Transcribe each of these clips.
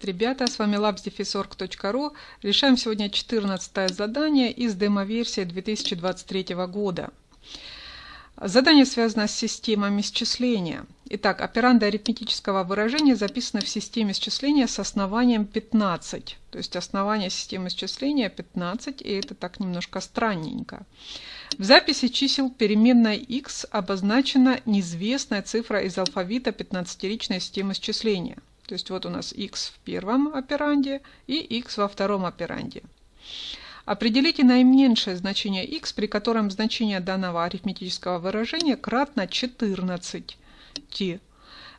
Привет, ребята! С вами labsdefisorg.ru. Решаем сегодня 14 задание из демо-версии 2023 года. Задание связано с системами счисления. Итак, операнды арифметического выражения записаны в системе счисления с основанием 15. То есть основание системы счисления 15, и это так немножко странненько. В записи чисел переменной x обозначена неизвестная цифра из алфавита 15-ричной системы счисления. То есть вот у нас x в первом операнде и x во втором операнде. Определите наименьшее значение x, при котором значение данного арифметического выражения кратно 14.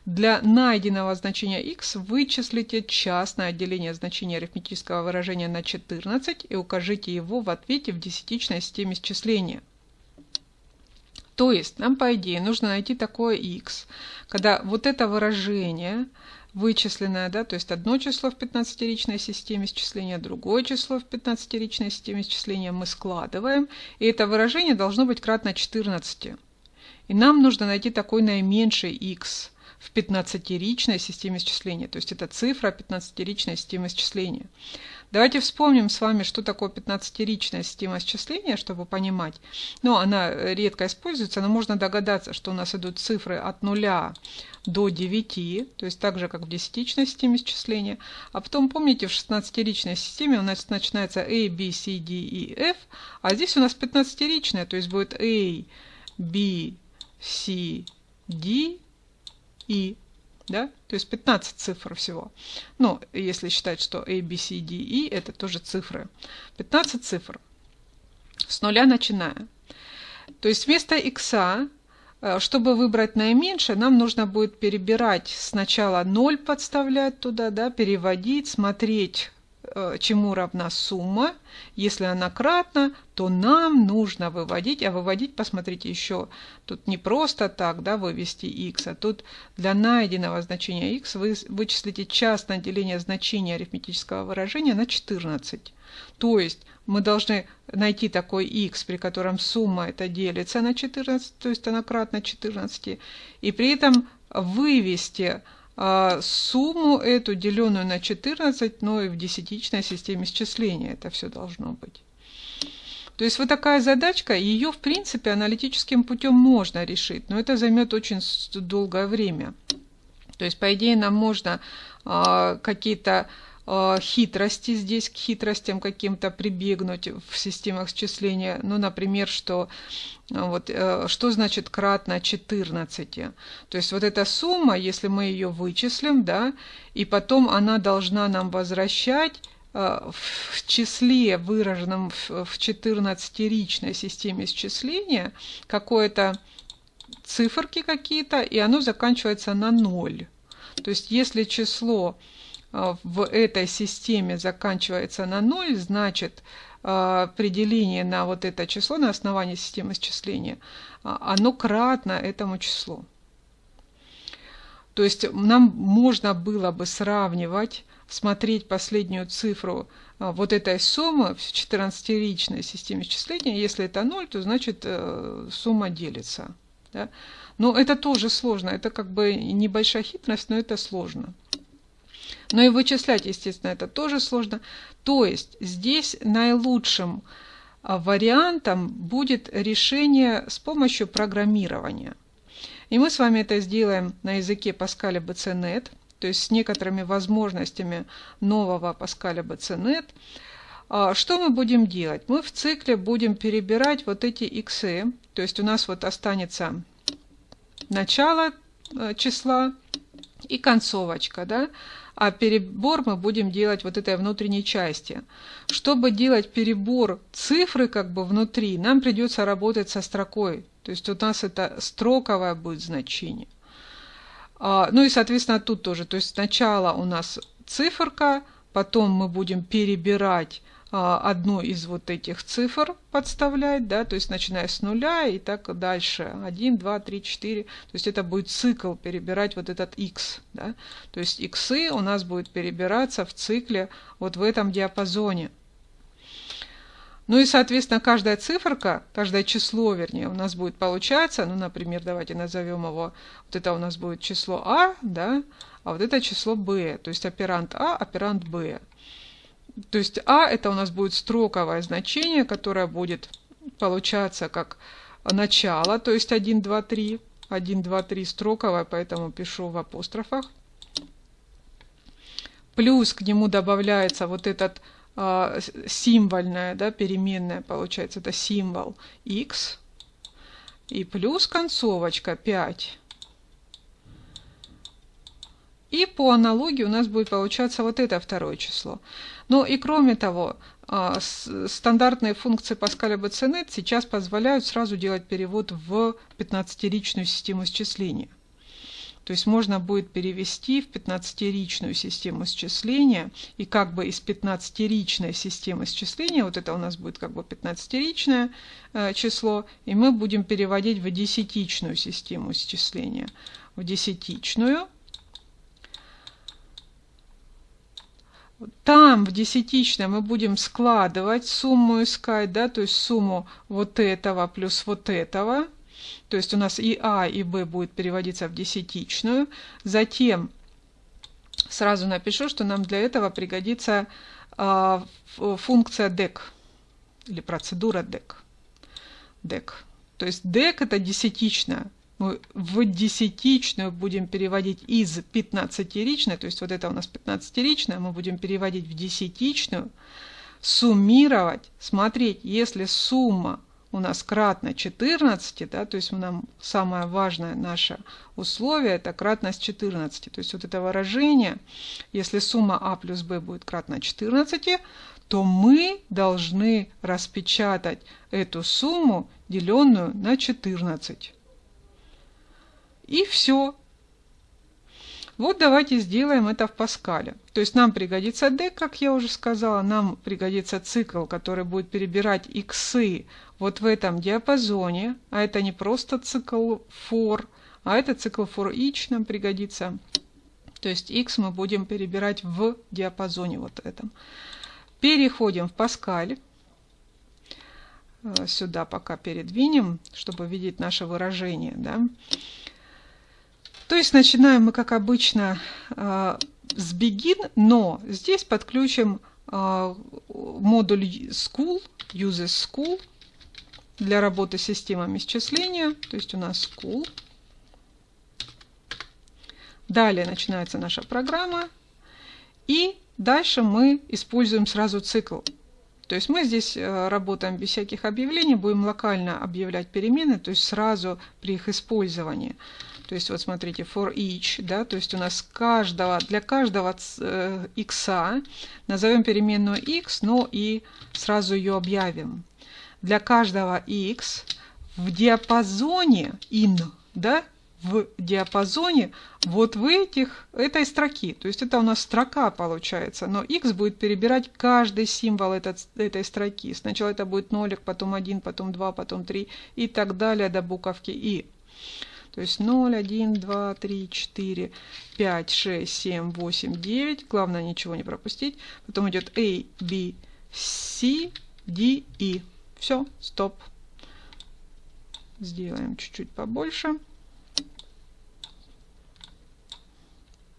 Для найденного значения x вычислите частное отделение значения арифметического выражения на 14 и укажите его в ответе в десятичной системе счисления. То есть нам, по идее, нужно найти такое x, когда вот это выражение – вычисленное, да, то есть одно число в 15-ричной системе счисления, другое число в 15-ричной системе счисления мы складываем, и это выражение должно быть кратно 14. И нам нужно найти такой наименьший x в 15-ричной системе счисления, то есть это цифра 15-ричной системы счисления. Давайте вспомним с вами, что такое 15-ричная система счисления, чтобы понимать. Ну, она редко используется, но можно догадаться, что у нас идут цифры от 0 до 9, то есть так же, как в десятичной системе счисления. А потом, помните, в 16-ричной системе у нас начинается A, B, C, D и F, а здесь у нас 15-ричная, то есть будет A, B, C, D, E. Да? То есть 15 цифр всего. Ну, если считать, что A, B, C, D, E это тоже цифры. 15 цифр. С нуля начиная. То есть вместо x Э, чтобы выбрать наименьшее, нам нужно будет перебирать сначала 0 подставлять туда, да, переводить, смотреть, чему равна сумма. Если она кратна, то нам нужно выводить, а выводить, посмотрите, еще тут не просто так да, вывести x, а тут для найденного значения x вы вычислите частное деление значения арифметического выражения на 14. То есть мы должны найти такой x, при котором сумма это делится на 14, то есть она кратна 14, и при этом вывести а, сумму эту, деленную на 14, но и в десятичной системе счисления это все должно быть. То есть вот такая задачка, ее в принципе аналитическим путем можно решить, но это займет очень долгое время. То есть по идее нам можно а, какие-то хитрости здесь, к хитростям каким-то прибегнуть в системах счисления. Ну, например, что, э, вот, э, что значит кратно 14? То есть вот эта сумма, если мы ее вычислим, да, и потом она должна нам возвращать в числе, выраженном в 14-ричной системе счисления, какое-то циферки какие-то, и оно заканчивается на 0. То есть если число в этой системе заканчивается на 0, значит а, определение на вот это число на основании системы счисления, а, оно кратно этому числу. То есть нам можно было бы сравнивать, смотреть последнюю цифру вот этой суммы в 14-ричной системе счисления. Если это 0, то значит э, сумма делится. Да? Но это тоже сложно. Это как бы небольшая хитрость, но это сложно. Но и вычислять, естественно, это тоже сложно. То есть здесь наилучшим а, вариантом будет решение с помощью программирования. И мы с вами это сделаем на языке Паскаля BCNet, то есть с некоторыми возможностями нового Паскаля BCNet. А, что мы будем делать? Мы в цикле будем перебирать вот эти иксы, то есть у нас вот останется начало э, числа и концовочка, да, а перебор мы будем делать вот этой внутренней части. Чтобы делать перебор цифры как бы внутри, нам придется работать со строкой. То есть у нас это строковое будет значение. А, ну и, соответственно, тут тоже. То есть сначала у нас циферка, потом мы будем перебирать одну из вот этих цифр подставлять, да, то есть начиная с нуля и так дальше, 1, 2, 3, 4, то есть это будет цикл перебирать вот этот x, да, то есть иксы у нас будет перебираться в цикле вот в этом диапазоне. Ну и, соответственно, каждая циферка, каждое число, вернее, у нас будет получаться, ну, например, давайте назовем его, вот это у нас будет число А, да, а вот это число Б, то есть оперант А, оперант Б. То есть А это у нас будет строковое значение, которое будет получаться как начало, то есть 1, 2, 3. 1, 2, 3 строковое, поэтому пишу в апострофах. Плюс к нему добавляется вот этот э, символьная да, переменная, получается, это символ x. И плюс концовочка 5. И по аналогии у нас будет получаться вот это второе число. Ну и кроме того, а, стандартные функции Паскаля Баценет сейчас позволяют сразу делать перевод в 15-ричную систему счисления. То есть можно будет перевести в 15-ричную систему счисления, и как бы из 15-ричной системы счисления, вот это у нас будет как бы 15-ричное э, число, и мы будем переводить в десятичную систему счисления. В десятичную Там в десятичном мы будем складывать сумму искать, да, то есть сумму вот этого плюс вот этого. То есть у нас и А, и Б будет переводиться в десятичную. Затем сразу напишу, что нам для этого пригодится э, функция DEC или процедура DEC. DEC. То есть DEC это десятичная мы в десятичную будем переводить из 15-ричной, то есть вот это у нас 15-ричная, мы будем переводить в десятичную, суммировать, смотреть, если сумма у нас кратно 14, да, то есть нам самое важное наше условие это кратность 14. То есть вот это выражение, если сумма а плюс b будет кратна 14, то мы должны распечатать эту сумму, деленную на 14. И все. Вот давайте сделаем это в Паскале. То есть нам пригодится D, как я уже сказала, нам пригодится цикл, который будет перебирать иксы вот в этом диапазоне, а это не просто цикл for, а это цикл for each нам пригодится. То есть x мы будем перебирать в диапазоне вот этом. Переходим в Паскаль. Э, сюда пока передвинем, чтобы видеть наше выражение. Да? То есть начинаем мы, как обычно, э, с begin, но здесь подключим э, модуль school, uses school для работы с системами счисления. То есть у нас school. Далее начинается наша программа. И дальше мы используем сразу цикл. То есть мы здесь э, работаем без всяких объявлений, будем локально объявлять перемены, то есть сразу при их использовании. То есть вот смотрите, for each, да, то есть у нас каждого, для каждого э, x назовем переменную x, но и сразу ее объявим. Для каждого x в диапазоне in, да, в диапазоне вот в этих, этой строки. То есть это у нас строка получается, но x будет перебирать каждый символ этот, этой строки. Сначала это будет нолик, потом 1, потом 2, потом 3 и так далее до буковки и. То есть 0, 1, 2, 3, 4, 5, 6, 7, 8, 9. Главное ничего не пропустить. Потом идет A, B, C, D, E. Все, стоп. Сделаем чуть-чуть побольше.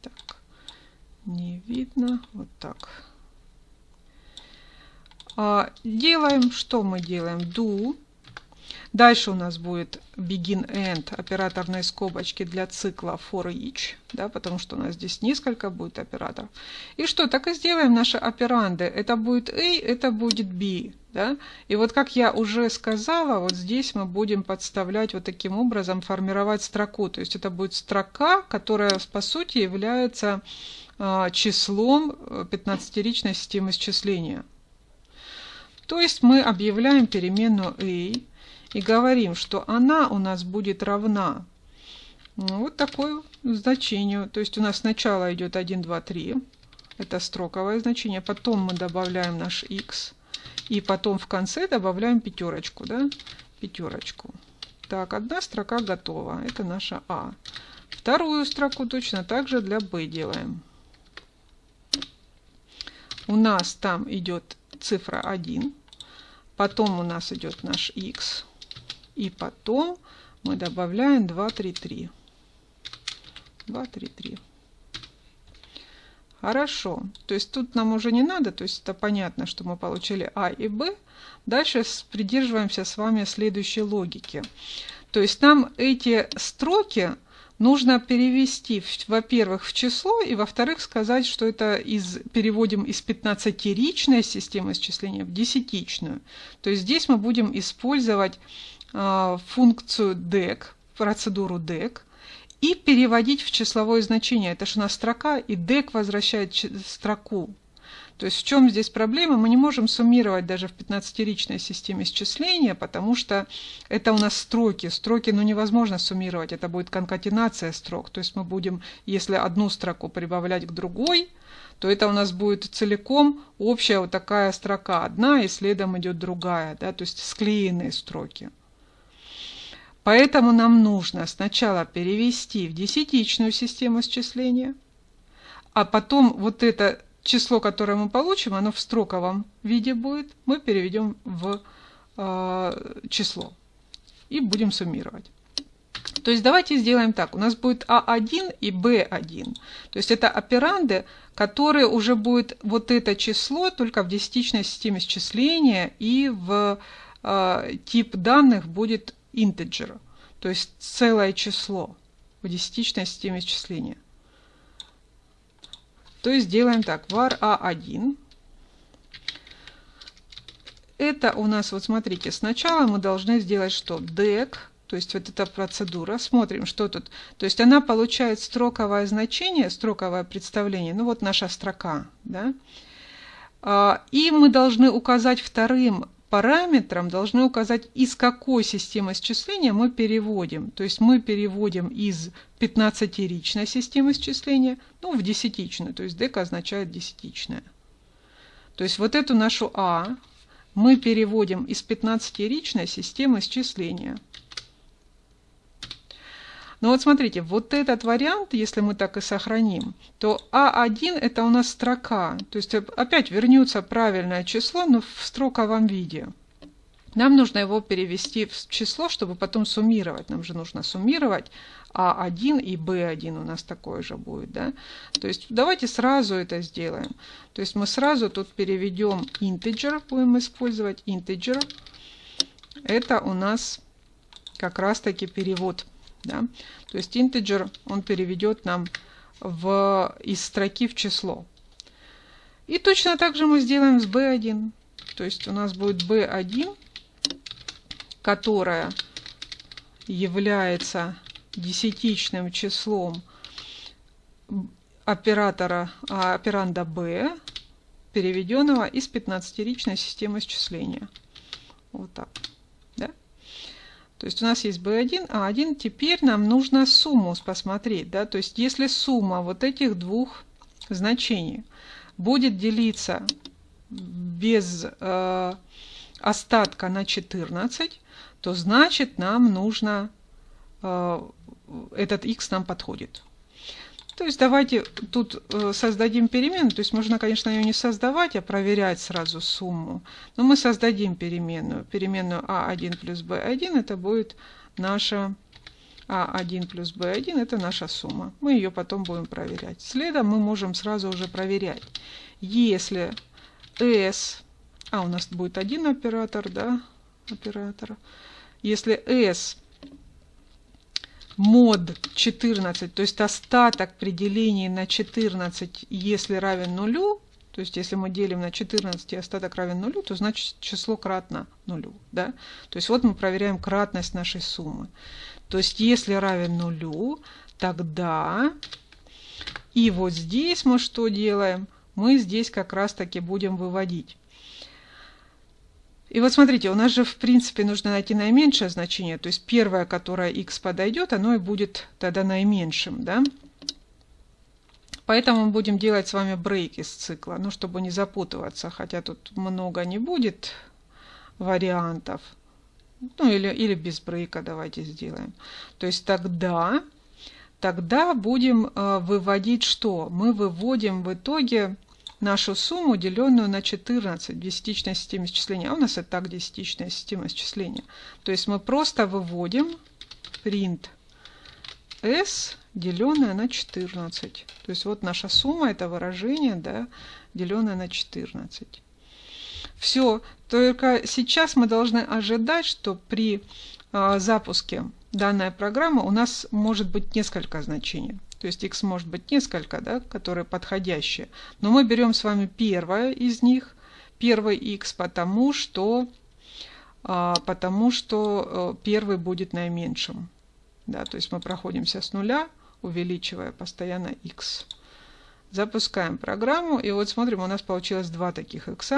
Так, не видно. Вот так. А, делаем, что мы делаем? Do Дальше у нас будет begin end операторные скобочки для цикла for each, да, потому что у нас здесь несколько будет операторов. И что, так и сделаем наши операнды. Это будет A, это будет B. Да? И вот как я уже сказала, вот здесь мы будем подставлять вот таким образом, формировать строку. То есть это будет строка, которая по сути является э, числом 15-ричной э, системы счисления. То есть мы объявляем переменную a, и говорим, что она у нас будет равна ну, вот такое значению. То есть у нас сначала идет 1, 2, 3. Это строковое значение. Потом мы добавляем наш x. И потом в конце добавляем пятерочку. Да? Пятерочку. Так, одна строка готова. Это наша А. Вторую строку точно так же для b делаем. У нас там идет цифра 1. потом у нас идет наш x, и потом мы добавляем 2, 3, 3. 2, 3, 3. Хорошо. То есть тут нам уже не надо, то есть это понятно, что мы получили А и Б. Дальше придерживаемся с вами следующей логики. То есть нам эти строки нужно перевести, во-первых, в число, и во-вторых, сказать, что это из, переводим из 15-ричной системы исчисления в десятичную. То есть здесь мы будем использовать функцию DEC, процедуру DEC, и переводить в числовое значение. Это же у нас строка, и DEC возвращает строку. То есть в чем здесь проблема? Мы не можем суммировать даже в 15-ричной системе счисления, потому что это у нас строки. Строки ну, невозможно суммировать, это будет конкатенация строк. То есть мы будем, если одну строку прибавлять к другой, то это у нас будет целиком общая вот такая строка. Одна и следом идет другая, да, то есть склеенные строки. Поэтому нам нужно сначала перевести в десятичную систему счисления, а потом вот это число, которое мы получим, оно в строковом виде будет, мы переведем в э, число и будем суммировать. То есть давайте сделаем так. У нас будет А1 и Б1. То есть это операнды, которые уже будет вот это число только в десятичной системе счисления и в э, тип данных будет integer. То есть целое число в десятичной системе счисления. То есть делаем так, var a1. Это у нас, вот смотрите, сначала мы должны сделать что? dec, то есть вот эта процедура. Смотрим, что тут. То есть она получает строковое значение, строковое представление. Ну вот наша строка. Да? А, и мы должны указать вторым параметром должны указать, из какой системы счисления мы переводим. То есть мы переводим из 15-ричной системы счисления ну, в десятичную. То есть дека означает десятичная. То есть вот эту нашу А мы переводим из 15-ричной системы счисления. Но вот смотрите, вот этот вариант, если мы так и сохраним, то А1 это у нас строка. То есть опять вернется правильное число, но в строковом виде. Нам нужно его перевести в число, чтобы потом суммировать. Нам же нужно суммировать А1 и Б1 у нас такое же будет. Да? То есть давайте сразу это сделаем. То есть мы сразу тут переведем integer, будем использовать integer. Это у нас как раз таки перевод да? То есть integer он переведет нам в, из строки в число. И точно так же мы сделаем с b1. То есть у нас будет b1, которая является десятичным числом оператора а, операнда b, переведенного из 15-ричной системы счисления. Вот так. То есть у нас есть B1, А1. Теперь нам нужно сумму посмотреть. Да? То есть если сумма вот этих двух значений будет делиться без э, остатка на 14, то значит нам нужно, э, этот x нам подходит. То есть давайте тут э, создадим перемену. То есть можно, конечно, ее не создавать, а проверять сразу сумму. Но мы создадим переменную. Переменную а1 плюс b1 это будет наша а1 плюс b1 это наша сумма. Мы ее потом будем проверять. Следом мы можем сразу уже проверять. Если s, а у нас будет один оператор, да, оператор. Если s мод 14, то есть остаток при делении на 14, если равен нулю, то есть если мы делим на 14 и остаток равен нулю, то значит число кратно нулю. Да? То есть вот мы проверяем кратность нашей суммы. То есть если равен нулю, тогда и вот здесь мы что делаем? Мы здесь как раз таки будем выводить. И вот смотрите, у нас же в принципе нужно найти наименьшее значение, то есть первое, которое x подойдет, оно и будет тогда наименьшим. Да? Поэтому мы будем делать с вами брейк из цикла, ну, чтобы не запутываться, хотя тут много не будет вариантов. Ну, или, или без брейка давайте сделаем. То есть тогда, тогда будем э, выводить что? Мы выводим в итоге нашу сумму, деленную на 14 в десятичной системе счисления. А у нас и так десятичная система счисления. То есть мы просто выводим print s, деленное на 14. То есть вот наша сумма, это выражение, да, деленное на 14. Все, только сейчас мы должны ожидать, что при э, запуске данной программы у нас может быть несколько значений. То есть x может быть несколько, да, которые подходящие. Но мы берем с вами первое из них, первый x, потому что, а, потому что э, первый будет наименьшим. Да, то есть мы проходимся с нуля, увеличивая постоянно x. Запускаем программу, и вот смотрим, у нас получилось два таких x.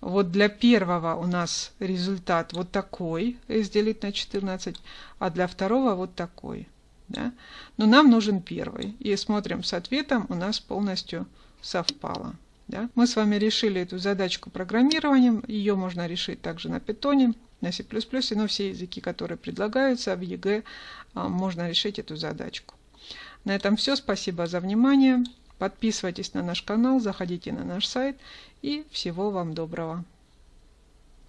Вот для первого у нас результат вот такой, s делить на 14, а для второго вот такой. Да? Но нам нужен первый. И смотрим с ответом, у нас полностью совпало. Да? Мы с вами решили эту задачку программированием. Ее можно решить также на питоне, на C++, но все языки, которые предлагаются в ЕГЭ, а, можно решить эту задачку. На этом все. Спасибо за внимание. Подписывайтесь на наш канал, заходите на наш сайт и всего вам доброго.